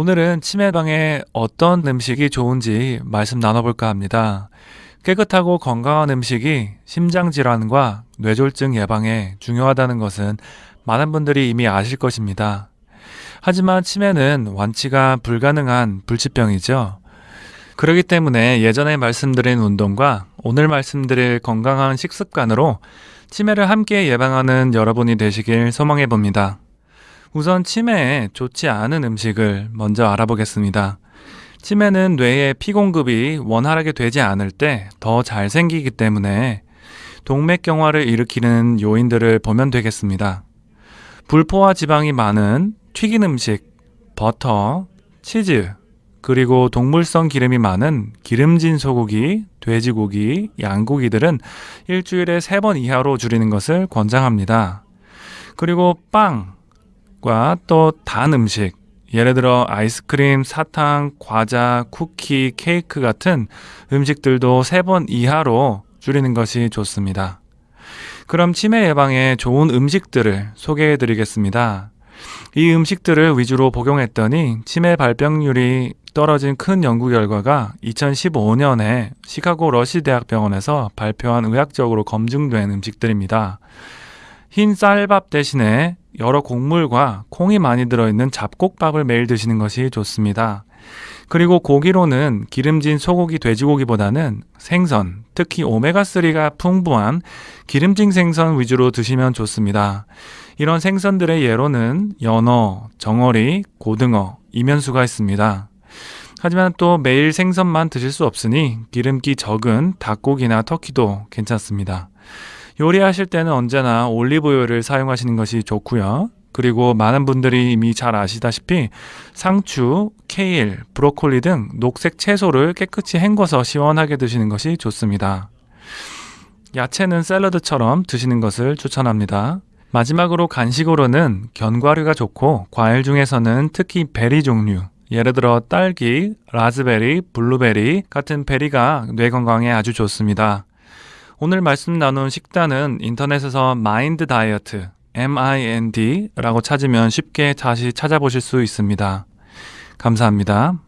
오늘은 치매 예방에 어떤 음식이 좋은지 말씀 나눠볼까 합니다. 깨끗하고 건강한 음식이 심장질환과 뇌졸중 예방에 중요하다는 것은 많은 분들이 이미 아실 것입니다. 하지만 치매는 완치가 불가능한 불치병이죠. 그렇기 때문에 예전에 말씀드린 운동과 오늘 말씀드릴 건강한 식습관으로 치매를 함께 예방하는 여러분이 되시길 소망해 봅니다. 우선 치매에 좋지 않은 음식을 먼저 알아보겠습니다. 치매는 뇌의 피 공급이 원활하게 되지 않을 때 더 잘 생기기 때문에 동맥경화를 일으키는 요인들을 보면 되겠습니다. 불포화 지방이 많은 튀긴 음식, 버터, 치즈, 그리고 동물성 기름이 많은 기름진 소고기, 돼지고기, 양고기들은 일주일에 세 번 이하로 줄이는 것을 권장합니다. 그리고 빵 과 또 단 음식, 예를 들어 아이스크림, 사탕, 과자, 쿠키, 케이크 같은 음식들도 세 번 이하로 줄이는 것이 좋습니다. 그럼 치매 예방에 좋은 음식들을 소개해 드리겠습니다. 이 음식들을 위주로 복용했더니 치매 발병률이 떨어진 큰 연구 결과가 2015년에 시카고 러시 대학병원에서 발표한 의학적으로 검증된 음식들입니다. 흰 쌀밥 대신에 여러 곡물과 콩이 많이 들어있는 잡곡밥을 매일 드시는 것이 좋습니다. 그리고 고기로는 기름진 소고기, 돼지고기보다는 생선, 특히 오메가3가 풍부한 기름진 생선 위주로 드시면 좋습니다. 이런 생선들의 예로는 연어, 정어리, 고등어, 이면수가 있습니다. 하지만 또 매일 생선만 드실 수 없으니 기름기 적은 닭고기나 터키도 괜찮습니다. 요리하실 때는 언제나 올리브오일을 사용하시는 것이 좋고요. 그리고 많은 분들이 이미 잘 아시다시피 상추, 케일, 브로콜리 등 녹색 채소를 깨끗이 헹궈서 시원하게 드시는 것이 좋습니다. 야채는 샐러드처럼 드시는 것을 추천합니다. 마지막으로 간식으로는 견과류가 좋고 과일 중에서는 특히 베리 종류 예를 들어 딸기, 라즈베리, 블루베리 같은 베리가 뇌 건강에 아주 좋습니다. 오늘 말씀 나눈 식단은 인터넷에서 마인드 다이어트 MIND라고 찾으면 쉽게 다시 찾아보실 수 있습니다. 감사합니다.